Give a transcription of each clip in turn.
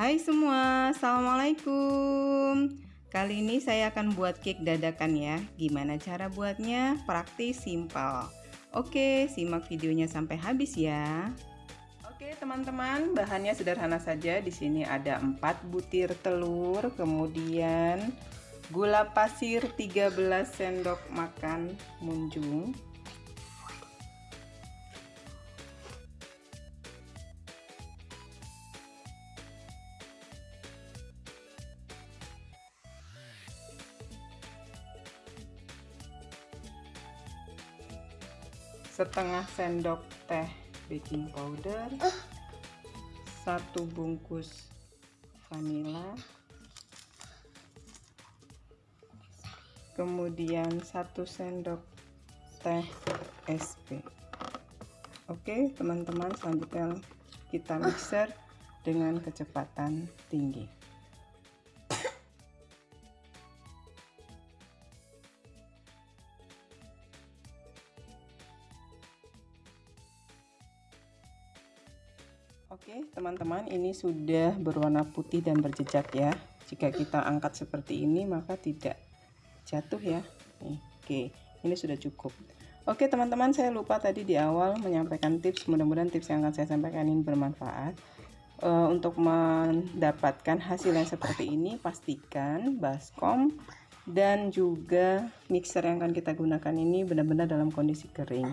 Hai semua, Assalamualaikum. Kali ini saya akan buat cake dadakan ya. Gimana cara buatnya? Praktis, simpel. Oke, simak videonya sampai habis ya. Oke teman-teman, bahannya sederhana saja. Di sini ada 4 butir telur Kemudian gula pasir 13 sendok makan munjung setengah sendok teh baking powder. Satu bungkus vanila. Kemudian satu sendok teh SP oke teman-teman selanjutnya kita mixer dengan kecepatan tinggi Oke teman-teman ini sudah berwarna putih dan berjejak ya. Jika kita angkat seperti ini maka tidak jatuh ya. Oke ini sudah cukup. Oke teman-teman saya lupa tadi di awal menyampaikan tips. Mudah-mudahan tips yang akan saya sampaikan ini bermanfaat. Uh, untuk mendapatkan hasil yang seperti ini pastikan baskom dan juga mixer yang akan kita gunakan ini benar-benar dalam kondisi kering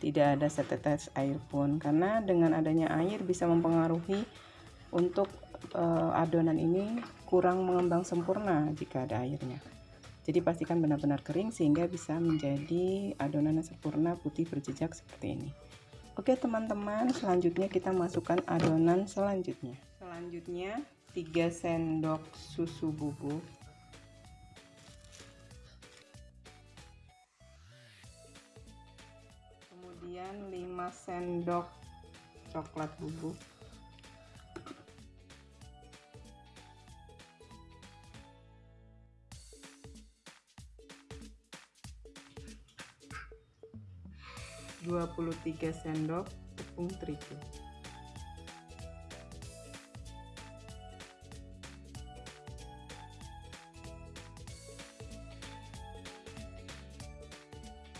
tidak ada setetes air pun. Karena dengan adanya air bisa mempengaruhi untuk uh, adonan ini kurang mengembang sempurna jika ada airnya. Jadi pastikan benar-benar kering sehingga bisa menjadi adonan yang sempurna putih berjejak seperti ini. Oke teman-teman selanjutnya kita masukkan adonan selanjutnya. Selanjutnya 3 sendok susu bubuk kemudian 5 sendok coklat bubuk. Dua puluh tiga sendok tepung terigu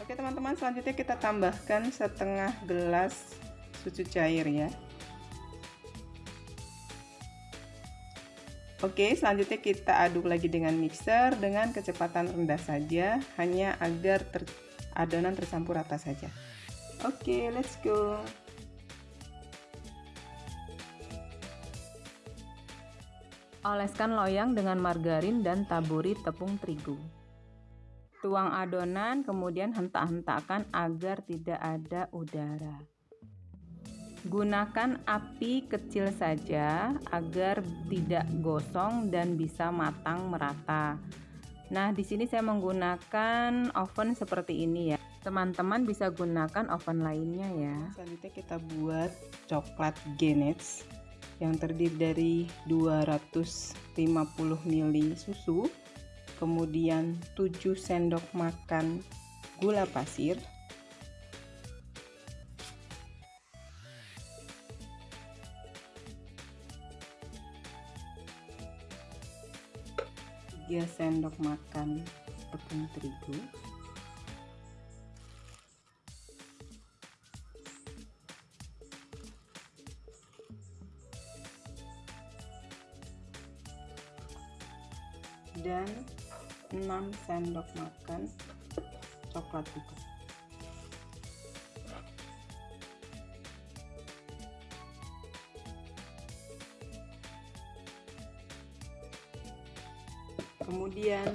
Oke teman-teman selanjutnya kita tambahkan setengah gelas susu cair ya. Oke selanjutnya kita aduk lagi dengan mixer dengan kecepatan rendah saja hanya agar ter adonan tercampur rata saja. Oke let's go. Oleskan loyang dengan margarin dan taburi tepung terigu Tuang adonan kemudian hentak-hentakkan agar tidak ada udara. Gunakan api kecil saja agar tidak gosong dan bisa matang merata. Nah, di sini saya menggunakan oven seperti ini ya. Teman-teman bisa gunakan oven lainnya ya. Selanjutnya kita buat coklat genets yang terdiri dari 250 ml susu kemudian 7 sendok makan gula pasir. Tiga sendok makan tepung terigu. Dan 6 sendok makan coklat bubuk kemudian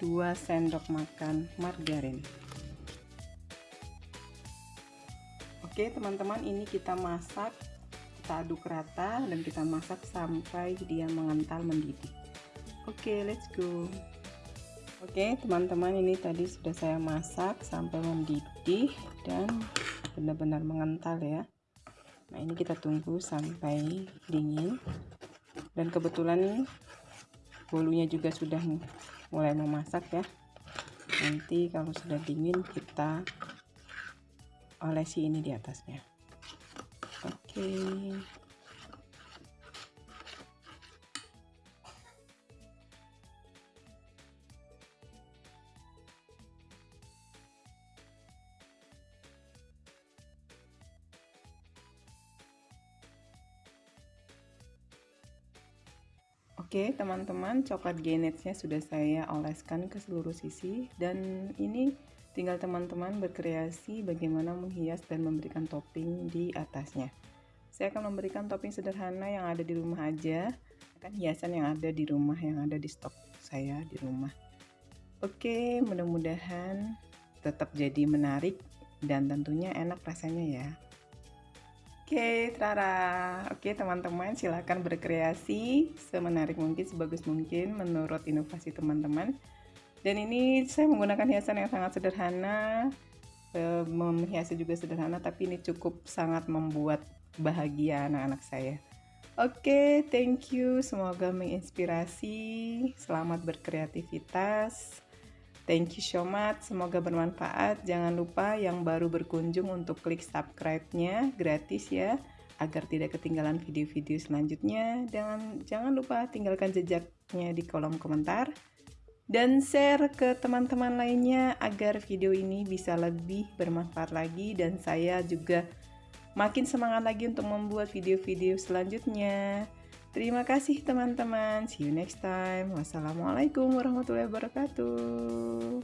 2 sendok makan margarin. Oke teman-teman ini kita masak kita aduk rata dan kita masak sampai dia mengental mendidih. Oke let's go Oke teman-teman ini tadi sudah saya masak sampai mendidih dan benar-benar mengental ya. Nah ini kita tunggu sampai dingin. Dan kebetulan bolunya juga sudah mulai memasak ya. Nanti kalau sudah dingin kita olesi ini di atasnya. Oke Oke teman-teman coklat genetsnya sudah saya oleskan ke seluruh sisi. Dan ini tinggal teman-teman berkreasi bagaimana menghias dan memberikan topping di atasnya. Saya akan memberikan topping sederhana yang ada di rumah aja. Kan hiasan yang ada di rumah yang ada di stok saya di rumah. Oke mudah-mudahan tetap jadi menarik dan tentunya enak rasanya ya Oke, Trara. Oke, teman-teman, silahkan berkreasi semenarik mungkin, sebagus mungkin menurut inovasi teman-teman. Dan ini saya menggunakan hiasan yang sangat sederhana, e, menghiasi juga sederhana, tapi ini cukup sangat membuat bahagia anak-anak saya. Oke, thank you. Semoga menginspirasi. Selamat berkreativitas. Thank you so much, semoga bermanfaat. Jangan lupa yang baru berkunjung untuk klik subscribe-nya, gratis ya, agar tidak ketinggalan video-video selanjutnya. Dan jangan lupa tinggalkan jejaknya di kolom komentar. Dan share ke teman-teman lainnya agar video ini bisa lebih bermanfaat lagi dan saya juga makin semangat lagi untuk membuat video-video selanjutnya. Terima kasih teman-teman. See you next time. Wassalamualaikum warahmatullahi wabarakatuh.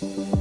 Oh, oh, oh.